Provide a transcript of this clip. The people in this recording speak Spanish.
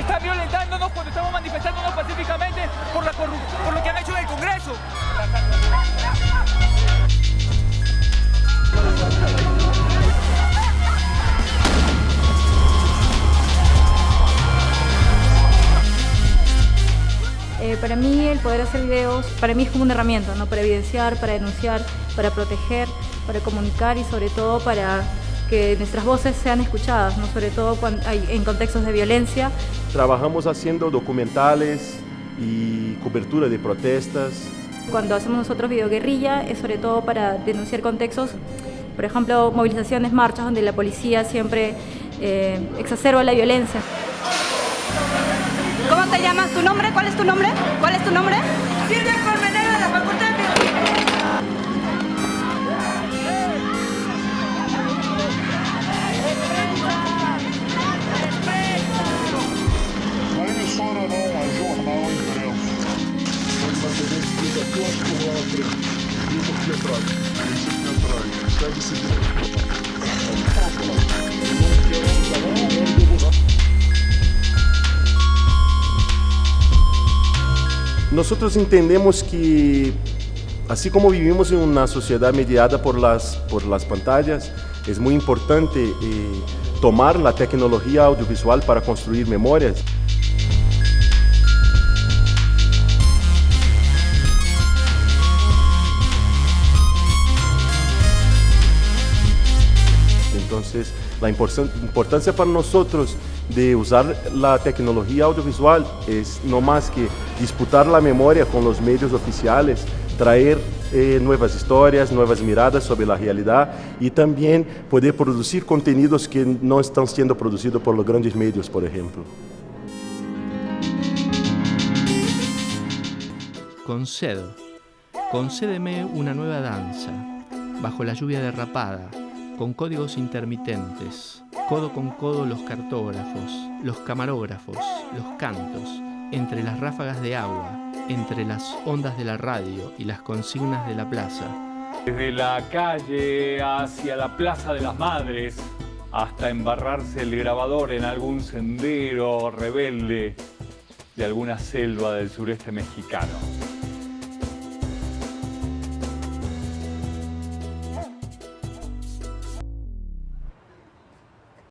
están violentándonos cuando estamos manifestándonos pacíficamente por, lo que han hecho en el Congreso. Eh, para mí el poder hacer videos, para mí es como una herramienta, ¿no? Para evidenciar, para denunciar, para proteger, para comunicar y sobre todo para que nuestras voces sean escuchadas, ¿no? sobre todo cuando hay, en contextos de violencia. Trabajamos haciendo documentales y cobertura de protestas. Cuando hacemos nosotros videoguerrilla es sobre todo para denunciar contextos, por ejemplo, movilizaciones, marchas donde la policía siempre eh, exacerba la violencia. ¿Cómo te llamas? ¿Tu nombre? ¿Cuál es tu nombre? ¿Cuál es tu nombre? Silvia Nosotros entendemos que, así como vivimos en una sociedad mediada por las, por las pantallas, es muy importante eh, tomar la tecnología audiovisual para construir memorias. Entonces, la importancia para nosotros de usar la tecnología audiovisual es no más que disputar la memoria con los medios oficiales, traer eh, nuevas historias, nuevas miradas sobre la realidad y también poder producir contenidos que no están siendo producidos por los grandes medios, por ejemplo. Concedo. Concédeme una nueva danza, bajo la lluvia derrapada, con códigos intermitentes, codo con codo los cartógrafos, los camarógrafos, los cantos, entre las ráfagas de agua, entre las ondas de la radio y las consignas de la plaza. Desde la calle hacia la Plaza de las Madres, hasta embarrarse el grabador en algún sendero rebelde de alguna selva del sureste mexicano.